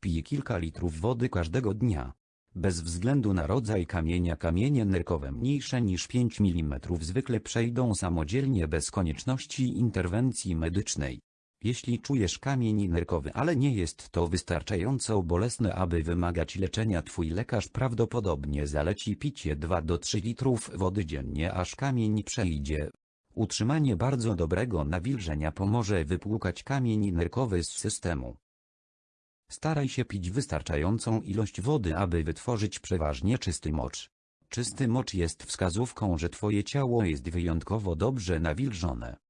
Pij kilka litrów wody każdego dnia. Bez względu na rodzaj kamienia kamienie nerkowe mniejsze niż 5 mm zwykle przejdą samodzielnie bez konieczności interwencji medycznej. Jeśli czujesz kamień nerkowy, ale nie jest to wystarczająco bolesne, aby wymagać leczenia, twój lekarz prawdopodobnie zaleci picie 2 do 3 litrów wody dziennie, aż kamień przejdzie. Utrzymanie bardzo dobrego nawilżenia pomoże wypłukać kamień nerkowy z systemu. Staraj się pić wystarczającą ilość wody, aby wytworzyć przeważnie czysty mocz. Czysty mocz jest wskazówką, że twoje ciało jest wyjątkowo dobrze nawilżone.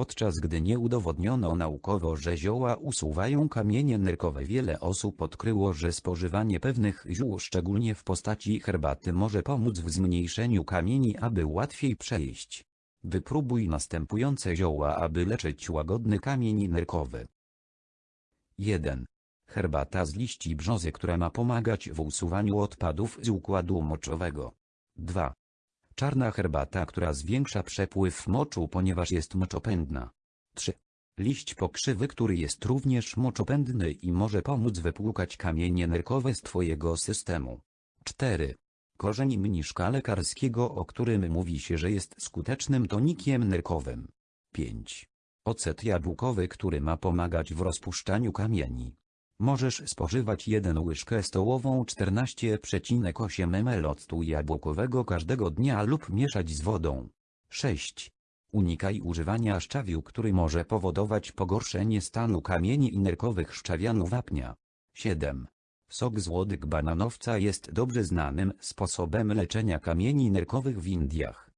Podczas gdy nie udowodniono naukowo, że zioła usuwają kamienie nerkowe, wiele osób odkryło, że spożywanie pewnych ziół, szczególnie w postaci herbaty, może pomóc w zmniejszeniu kamieni, aby łatwiej przejść. Wypróbuj następujące zioła, aby leczyć łagodny kamień nerkowy. 1. Herbata z liści brzozy, która ma pomagać w usuwaniu odpadów z układu moczowego. 2. Czarna herbata, która zwiększa przepływ moczu, ponieważ jest moczopędna. 3. Liść pokrzywy, który jest również moczopędny i może pomóc wypłukać kamienie nerkowe z Twojego systemu. 4. Korzeń mniszka lekarskiego, o którym mówi się, że jest skutecznym tonikiem nerkowym. 5. Ocet jabłkowy, który ma pomagać w rozpuszczaniu kamieni. Możesz spożywać 1 łyżkę stołową 14,8 ml octu jabłkowego każdego dnia lub mieszać z wodą. 6. Unikaj używania szczawiu, który może powodować pogorszenie stanu kamieni i nerkowych szczawianu wapnia. 7. Sok z łodyg bananowca jest dobrze znanym sposobem leczenia kamieni nerkowych w Indiach.